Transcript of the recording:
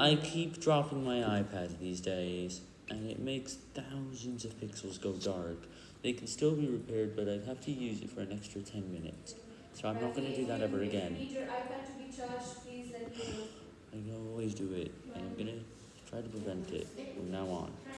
I keep dropping my iPad these days, and it makes thousands of pixels go dark. They can still be repaired, but I'd have to use it for an extra 10 minutes. So I'm not going to do that ever again. I can always do it, and I'm going to try to prevent it from now on.